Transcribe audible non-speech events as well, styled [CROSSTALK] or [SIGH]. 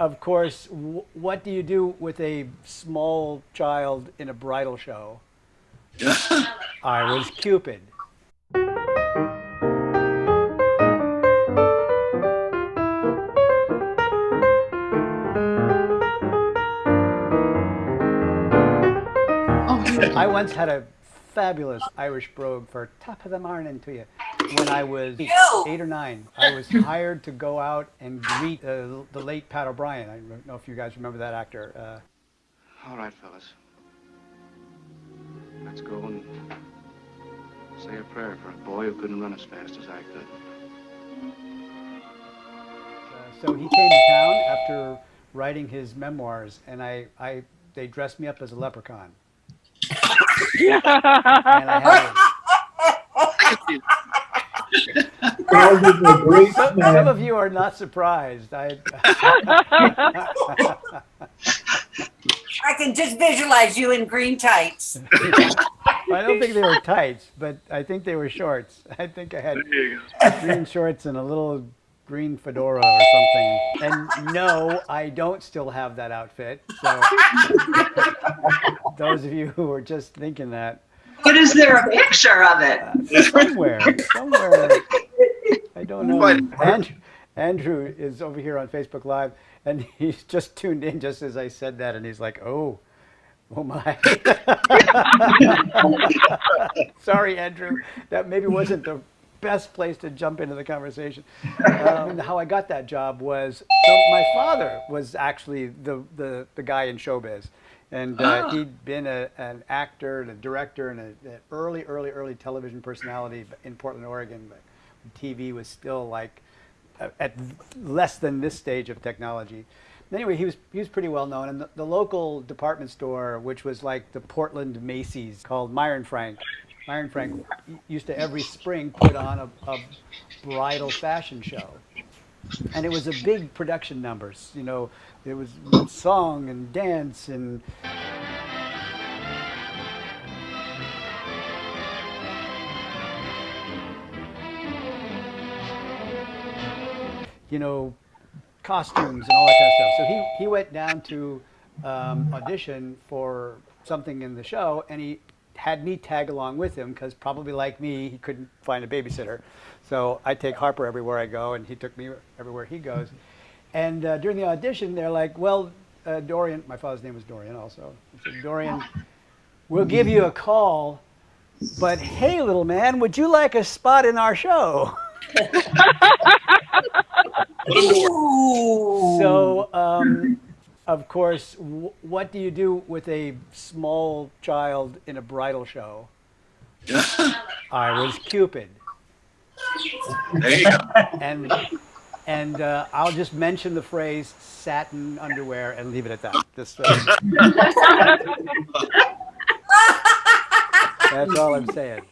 of course, what do you do with a small child in a bridal show? [LAUGHS] I was Cupid. Oh. I once had a fabulous Irish brogue for top of the morning to you when I was eight or nine. I was [LAUGHS] hired to go out and greet uh, the late Pat O'Brien. I don't know if you guys remember that actor. Uh, All right, fellas. Let's go and say a prayer for a boy who couldn't run as fast as I could. Uh, so he came to town after writing his memoirs, and I, I, they dressed me up as a leprechaun. [LAUGHS] and I had a, [LAUGHS] [LAUGHS] some, some, of you are not surprised. I, [LAUGHS] I can just visualize you in green tights. I don't think they were tights, but I think they were shorts. I think I had green shorts and a little green fedora or something. And no, I don't still have that outfit. So [LAUGHS] those of you who were just thinking that. But is there a picture of it? Uh, somewhere, somewhere. I don't know. Andrew, Andrew is over here on Facebook Live, and [LAUGHS] he's just tuned in just as I said that, and he's like, "Oh, oh my." [LAUGHS] Sorry, Andrew. That maybe wasn't the best place to jump into the conversation. Um, how I got that job was so my father was actually the the, the guy in showbiz. And uh, ah. he'd been a, an actor and a director and an early, early, early television personality in Portland, Oregon. TV was still like at less than this stage of technology. Anyway, he was he was pretty well known, and the, the local department store, which was like the Portland Macy's, called Meier & Frank. Meier & Frank used to every spring put on a, a bridal fashion show, and it was a big production numbers. You know, it was song and dance and you know, costumes and all that kind of stuff. So he, he went down to um, audition for something in the show, and he had me tag along with him because probably like me, he couldn't find a babysitter. So I take Harper everywhere I go, and he took me everywhere he goes. And uh, during the audition, they're like, well, uh, Dorian, my father's name was Dorian also. Said, Dorian, we'll give you a call, but hey, little man, would you like a spot in our show? [LAUGHS] so, um, of course, what do you do with a small child in a bridal show? [LAUGHS] I was Cupid. There you go. And and uh, I'll just mention the phrase satin underwear and leave it at that. Just, uh, [LAUGHS] that's all I'm saying.